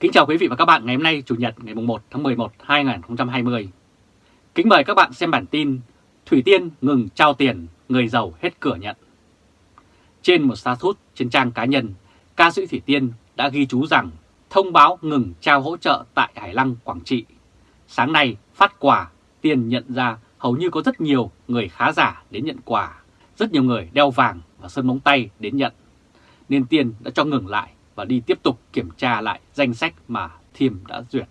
Kính chào quý vị và các bạn ngày hôm nay Chủ nhật ngày 1 tháng 11 2020. Kính mời các bạn xem bản tin Thủy Tiên ngừng trao tiền, người giàu hết cửa nhận. Trên một status trên trang cá nhân, ca sĩ Thủy Tiên đã ghi chú rằng thông báo ngừng trao hỗ trợ tại Hải Lăng, Quảng Trị. Sáng nay phát quà, Tiên nhận ra hầu như có rất nhiều người khá giả đến nhận quà, rất nhiều người đeo vàng và sơn móng tay đến nhận. Nên Tiên đã cho ngừng lại và đi tiếp tục kiểm tra lại danh sách mà Thiêm đã duyệt.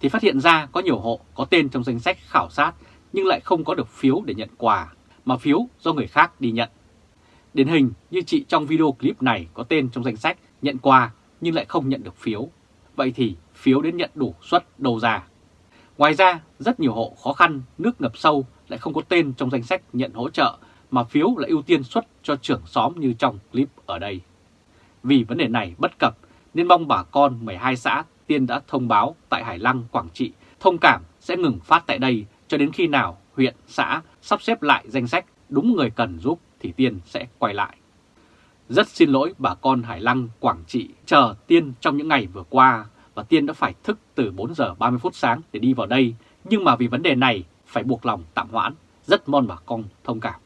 Thì phát hiện ra có nhiều hộ có tên trong danh sách khảo sát nhưng lại không có được phiếu để nhận quà, mà phiếu do người khác đi nhận. Điển hình như chị trong video clip này có tên trong danh sách nhận quà nhưng lại không nhận được phiếu. Vậy thì phiếu đến nhận đủ suất đầu ra. Ngoài ra, rất nhiều hộ khó khăn, nước ngập sâu lại không có tên trong danh sách nhận hỗ trợ mà phiếu lại ưu tiên xuất cho trưởng xóm như trong clip ở đây. Vì vấn đề này bất cập nên mong bà con 12 xã Tiên đã thông báo tại Hải Lăng, Quảng Trị thông cảm sẽ ngừng phát tại đây cho đến khi nào huyện, xã sắp xếp lại danh sách đúng người cần giúp thì Tiên sẽ quay lại. Rất xin lỗi bà con Hải Lăng, Quảng Trị chờ Tiên trong những ngày vừa qua và Tiên đã phải thức từ 4 giờ 30 phút sáng để đi vào đây nhưng mà vì vấn đề này phải buộc lòng tạm hoãn, rất mong bà con thông cảm.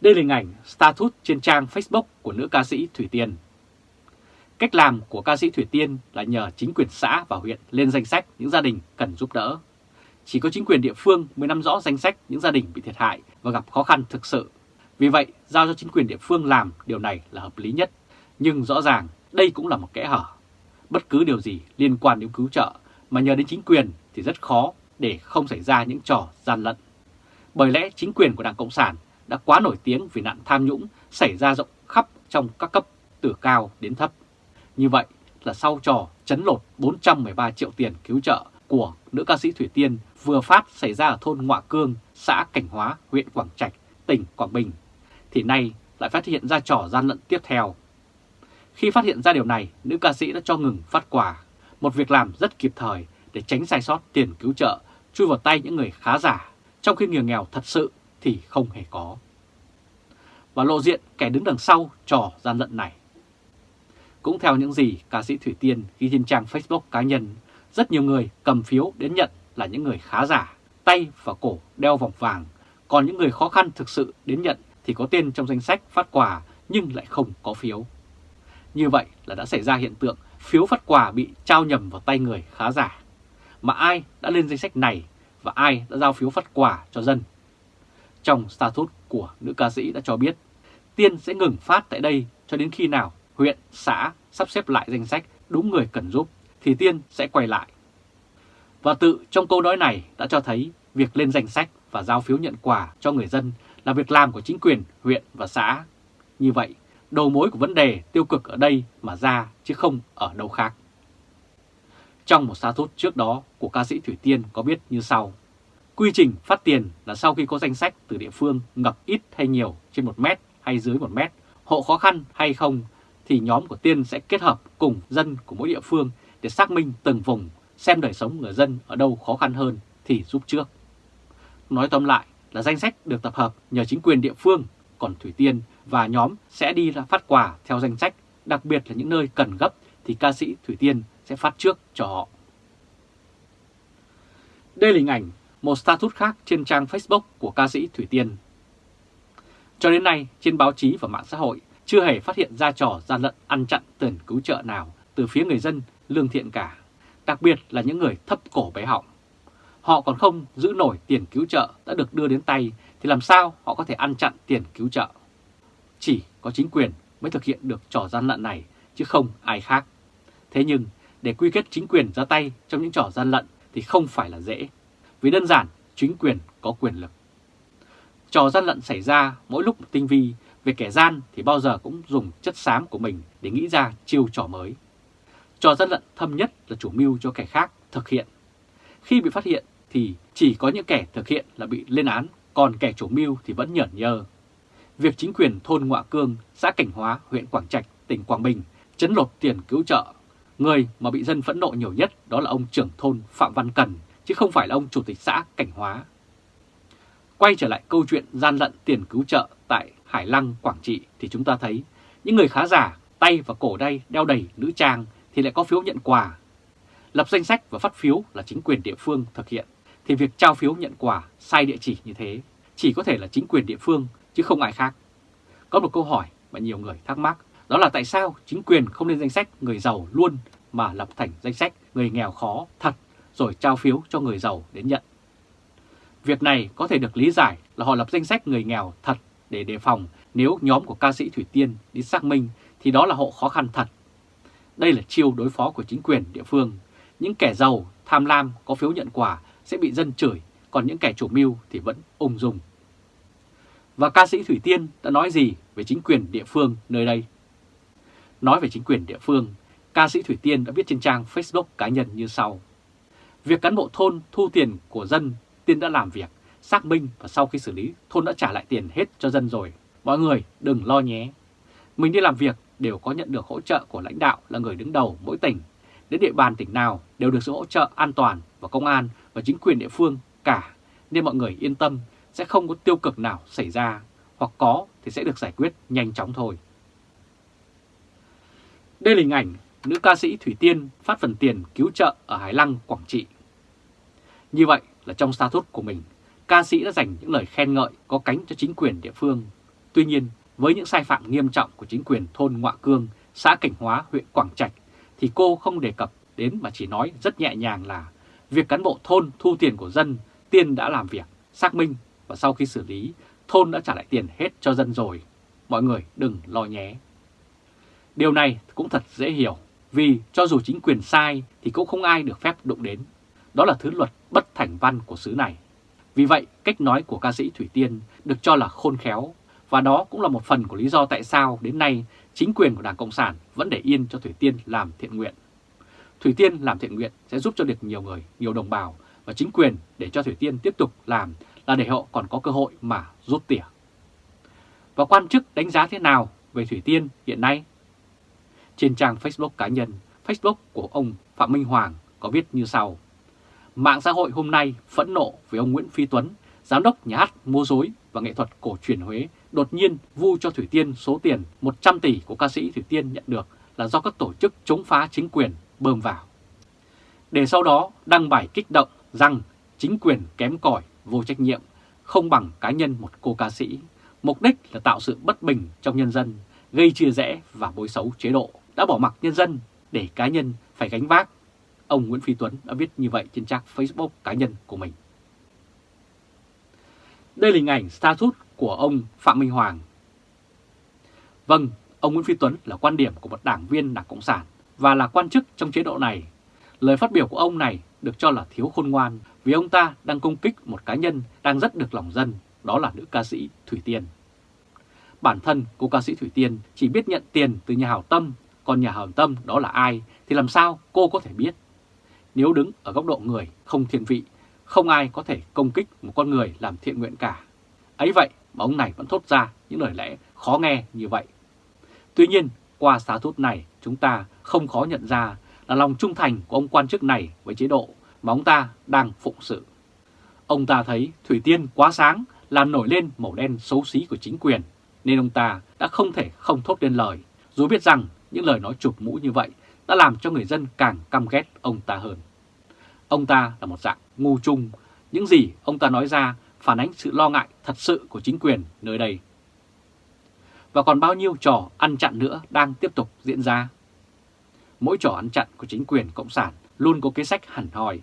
Đây là hình ảnh status trên trang Facebook của nữ ca sĩ Thủy Tiên. Cách làm của ca sĩ Thủy Tiên là nhờ chính quyền xã và huyện lên danh sách những gia đình cần giúp đỡ. Chỉ có chính quyền địa phương mới nắm rõ danh sách những gia đình bị thiệt hại và gặp khó khăn thực sự. Vì vậy, giao cho chính quyền địa phương làm điều này là hợp lý nhất. Nhưng rõ ràng đây cũng là một kẽ hở. Bất cứ điều gì liên quan đến cứu trợ mà nhờ đến chính quyền thì rất khó để không xảy ra những trò gian lận. Bởi lẽ chính quyền của Đảng Cộng sản đã quá nổi tiếng vì nạn tham nhũng xảy ra rộng khắp trong các cấp từ cao đến thấp. Như vậy là sau trò chấn lột 413 triệu tiền cứu trợ của nữ ca sĩ Thủy Tiên vừa phát xảy ra ở thôn Ngoạ Cương, xã Cảnh Hóa, huyện Quảng Trạch, tỉnh Quảng Bình, thì nay lại phát hiện ra trò gian lận tiếp theo. Khi phát hiện ra điều này, nữ ca sĩ đã cho ngừng phát quà, một việc làm rất kịp thời để tránh sai sót tiền cứu trợ chui vào tay những người khá giả, trong khi người nghèo thật sự thì không hề có. Và lộ diện kẻ đứng đằng sau trò gian lận này. Cũng theo những gì ca sĩ Thủy Tiên ghi trên trang Facebook cá nhân, rất nhiều người cầm phiếu đến nhận là những người khá giả, tay và cổ đeo vòng vàng, còn những người khó khăn thực sự đến nhận thì có tên trong danh sách phát quà nhưng lại không có phiếu. Như vậy là đã xảy ra hiện tượng phiếu phát quà bị trao nhầm vào tay người khá giả. Mà ai đã lên danh sách này và ai đã giao phiếu phát quà cho dân trong status của nữ ca sĩ đã cho biết Tiên sẽ ngừng phát tại đây cho đến khi nào huyện, xã sắp xếp lại danh sách đúng người cần giúp thì Tiên sẽ quay lại. Và tự trong câu nói này đã cho thấy việc lên danh sách và giao phiếu nhận quà cho người dân là việc làm của chính quyền huyện và xã. Như vậy, đầu mối của vấn đề tiêu cực ở đây mà ra chứ không ở đâu khác. Trong một status trước đó của ca sĩ Thủy Tiên có biết như sau. Quy trình phát tiền là sau khi có danh sách từ địa phương ngập ít hay nhiều trên 1 mét hay dưới 1 mét, hộ khó khăn hay không, thì nhóm của Tiên sẽ kết hợp cùng dân của mỗi địa phương để xác minh từng vùng, xem đời sống người dân ở đâu khó khăn hơn thì giúp trước. Nói tóm lại là danh sách được tập hợp nhờ chính quyền địa phương, còn Thủy Tiên và nhóm sẽ đi ra phát quà theo danh sách, đặc biệt là những nơi cần gấp thì ca sĩ Thủy Tiên sẽ phát trước cho họ. Đây là hình ảnh một status khác trên trang Facebook của ca sĩ Thủy Tiên. Cho đến nay, trên báo chí và mạng xã hội chưa hề phát hiện ra trò gian lận ăn chặn tiền cứu trợ nào từ phía người dân lương thiện cả, đặc biệt là những người thấp cổ bé họng. Họ còn không giữ nổi tiền cứu trợ đã được đưa đến tay thì làm sao họ có thể ăn chặn tiền cứu trợ. Chỉ có chính quyền mới thực hiện được trò gian lận này chứ không ai khác. Thế nhưng để quy kết chính quyền ra tay trong những trò gian lận thì không phải là dễ vì đơn giản chính quyền có quyền lực. Trò gian lận xảy ra mỗi lúc tinh vi, về kẻ gian thì bao giờ cũng dùng chất xám của mình để nghĩ ra chiêu trò mới. Trò gian lận thâm nhất là chủ mưu cho kẻ khác thực hiện. Khi bị phát hiện thì chỉ có những kẻ thực hiện là bị lên án, còn kẻ chủ mưu thì vẫn nhởn nhơ. Việc chính quyền thôn Ngoạ Cương, xã Cảnh Hóa, huyện Quảng Trạch, tỉnh Quảng Bình chấn lột tiền cứu trợ. Người mà bị dân phẫn nộ nhiều nhất đó là ông trưởng thôn Phạm Văn Cần chứ không phải là ông Chủ tịch xã Cảnh Hóa. Quay trở lại câu chuyện gian lận tiền cứu trợ tại Hải Lăng, Quảng Trị thì chúng ta thấy những người khá giả, tay và cổ đây đeo đầy nữ trang thì lại có phiếu nhận quà. Lập danh sách và phát phiếu là chính quyền địa phương thực hiện, thì việc trao phiếu nhận quà sai địa chỉ như thế chỉ có thể là chính quyền địa phương chứ không ai khác. Có một câu hỏi mà nhiều người thắc mắc, đó là tại sao chính quyền không lên danh sách người giàu luôn mà lập thành danh sách người nghèo khó thật rồi trao phiếu cho người giàu đến nhận. Việc này có thể được lý giải là họ lập danh sách người nghèo thật để đề phòng nếu nhóm của ca sĩ Thủy Tiên đi xác minh thì đó là hộ khó khăn thật. Đây là chiêu đối phó của chính quyền địa phương. Những kẻ giàu, tham lam có phiếu nhận quà sẽ bị dân chửi, còn những kẻ chủ mưu thì vẫn ung dung. Và ca sĩ Thủy Tiên đã nói gì về chính quyền địa phương nơi đây? Nói về chính quyền địa phương, ca sĩ Thủy Tiên đã viết trên trang Facebook cá nhân như sau. Việc cán bộ thôn thu tiền của dân, Tiên đã làm việc, xác minh và sau khi xử lý, thôn đã trả lại tiền hết cho dân rồi. Mọi người đừng lo nhé. Mình đi làm việc đều có nhận được hỗ trợ của lãnh đạo là người đứng đầu mỗi tỉnh. Đến địa bàn tỉnh nào đều được sự hỗ trợ an toàn và công an và chính quyền địa phương cả. Nên mọi người yên tâm sẽ không có tiêu cực nào xảy ra, hoặc có thì sẽ được giải quyết nhanh chóng thôi. Đây là hình ảnh nữ ca sĩ Thủy Tiên phát phần tiền cứu trợ ở Hải Lăng, Quảng Trị. Như vậy là trong status của mình, ca sĩ đã dành những lời khen ngợi có cánh cho chính quyền địa phương. Tuy nhiên, với những sai phạm nghiêm trọng của chính quyền thôn Ngoạ Cương, xã Cảnh Hóa, huyện Quảng Trạch, thì cô không đề cập đến mà chỉ nói rất nhẹ nhàng là việc cán bộ thôn thu tiền của dân, Tiên đã làm việc, xác minh và sau khi xử lý, thôn đã trả lại tiền hết cho dân rồi. Mọi người đừng lo nhé. Điều này cũng thật dễ hiểu, vì cho dù chính quyền sai thì cũng không ai được phép đụng đến. Đó là thứ luật bất thành văn của xứ này. Vì vậy, cách nói của ca sĩ Thủy Tiên được cho là khôn khéo, và đó cũng là một phần của lý do tại sao đến nay chính quyền của Đảng Cộng sản vẫn để yên cho Thủy Tiên làm thiện nguyện. Thủy Tiên làm thiện nguyện sẽ giúp cho được nhiều người, nhiều đồng bào và chính quyền để cho Thủy Tiên tiếp tục làm là để họ còn có cơ hội mà rút tỉa. Và quan chức đánh giá thế nào về Thủy Tiên hiện nay? Trên trang Facebook cá nhân, Facebook của ông Phạm Minh Hoàng có viết như sau. Mạng xã hội hôm nay phẫn nộ với ông Nguyễn Phi Tuấn, giám đốc nhà hát mua dối và nghệ thuật cổ truyền Huế, đột nhiên vu cho Thủy Tiên số tiền 100 tỷ của ca sĩ Thủy Tiên nhận được là do các tổ chức chống phá chính quyền bơm vào. Để sau đó đăng bài kích động rằng chính quyền kém cỏi, vô trách nhiệm, không bằng cá nhân một cô ca sĩ. Mục đích là tạo sự bất bình trong nhân dân, gây chia rẽ và bối xấu chế độ, đã bỏ mặc nhân dân để cá nhân phải gánh vác. Ông Nguyễn Phi Tuấn đã viết như vậy trên trang Facebook cá nhân của mình. Đây là hình ảnh status của ông Phạm Minh Hoàng. Vâng, ông Nguyễn Phi Tuấn là quan điểm của một đảng viên Đảng Cộng sản và là quan chức trong chế độ này. Lời phát biểu của ông này được cho là thiếu khôn ngoan vì ông ta đang công kích một cá nhân đang rất được lòng dân, đó là nữ ca sĩ Thủy Tiên. Bản thân cô ca sĩ Thủy Tiên chỉ biết nhận tiền từ nhà hảo tâm, còn nhà hảo tâm đó là ai thì làm sao cô có thể biết. Nếu đứng ở góc độ người không thiện vị, không ai có thể công kích một con người làm thiện nguyện cả. Ấy vậy mà ông này vẫn thốt ra những lời lẽ khó nghe như vậy. Tuy nhiên, qua xá thốt này chúng ta không khó nhận ra là lòng trung thành của ông quan chức này với chế độ mà ông ta đang phụng sự. Ông ta thấy Thủy Tiên quá sáng làm nổi lên màu đen xấu xí của chính quyền, nên ông ta đã không thể không thốt lên lời, dù biết rằng những lời nói chụp mũ như vậy đã làm cho người dân càng căm ghét ông ta hơn. Ông ta là một dạng ngu chung, những gì ông ta nói ra phản ánh sự lo ngại thật sự của chính quyền nơi đây. Và còn bao nhiêu trò ăn chặn nữa đang tiếp tục diễn ra? Mỗi trò ăn chặn của chính quyền Cộng sản luôn có kế sách hẳn hòi.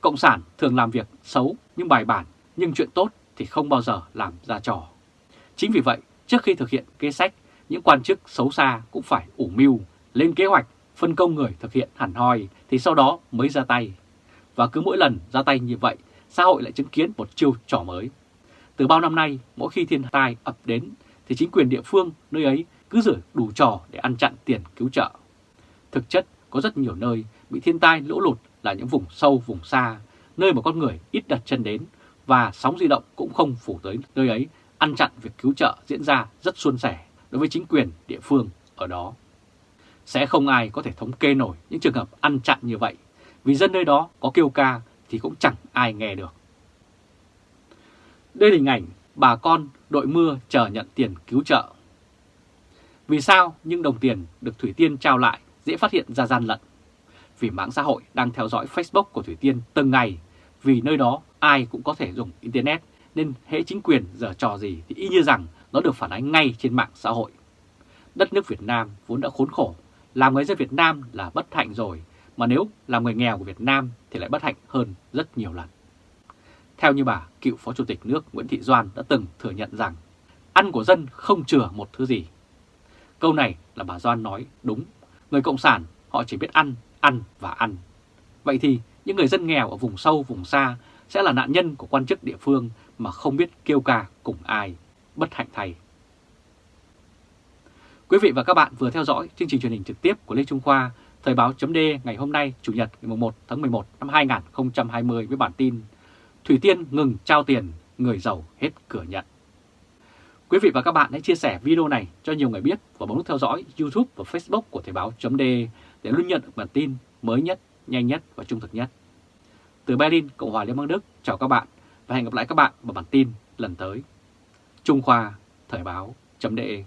Cộng sản thường làm việc xấu nhưng bài bản, nhưng chuyện tốt thì không bao giờ làm ra trò. Chính vì vậy, trước khi thực hiện kế sách, những quan chức xấu xa cũng phải ủ mưu, lên kế hoạch, phân công người thực hiện hẳn hoi thì sau đó mới ra tay. Và cứ mỗi lần ra tay như vậy, xã hội lại chứng kiến một chiêu trò mới. Từ bao năm nay, mỗi khi thiên tai ập đến thì chính quyền địa phương nơi ấy cứ rửa đủ trò để ăn chặn tiền cứu trợ. Thực chất, có rất nhiều nơi bị thiên tai lũ lụt là những vùng sâu, vùng xa, nơi mà con người ít đặt chân đến và sóng di động cũng không phủ tới nơi ấy, ăn chặn việc cứu trợ diễn ra rất suôn sẻ đối với chính quyền địa phương ở đó. Sẽ không ai có thể thống kê nổi những trường hợp ăn chặn như vậy, vì dân nơi đó có kêu ca thì cũng chẳng ai nghe được. Đây là hình ảnh bà con đội mưa chờ nhận tiền cứu trợ. Vì sao những đồng tiền được Thủy Tiên trao lại dễ phát hiện ra gian lận. Vì mạng xã hội đang theo dõi Facebook của Thủy Tiên từng ngày, vì nơi đó ai cũng có thể dùng Internet nên hệ chính quyền giờ trò gì thì y như rằng nó được phản ánh ngay trên mạng xã hội. Đất nước Việt Nam vốn đã khốn khổ, làm người dân Việt Nam là bất hạnh rồi, mà nếu làm người nghèo của Việt Nam thì lại bất hạnh hơn rất nhiều lần. Theo như bà, cựu Phó Chủ tịch nước Nguyễn Thị Doan đã từng thừa nhận rằng ăn của dân không chừa một thứ gì. Câu này là bà Doan nói đúng, người Cộng sản họ chỉ biết ăn, ăn và ăn. Vậy thì những người dân nghèo ở vùng sâu, vùng xa sẽ là nạn nhân của quan chức địa phương mà không biết kêu ca cùng ai, bất hạnh thay. Quý vị và các bạn vừa theo dõi chương trình truyền hình trực tiếp của Lê Trung Khoa, Thời báo chấm ngày hôm nay, Chủ nhật ngày 1 tháng 11 năm 2020 với bản tin Thủy Tiên ngừng trao tiền, người giàu hết cửa nhận. Quý vị và các bạn hãy chia sẻ video này cho nhiều người biết và bấm nút theo dõi YouTube và Facebook của Thời báo chấm để luôn nhận được bản tin mới nhất, nhanh nhất và trung thực nhất. Từ Berlin, Cộng hòa Liên bang Đức, chào các bạn và hẹn gặp lại các bạn vào bản tin lần tới. Trung Khoa, Thời báo.de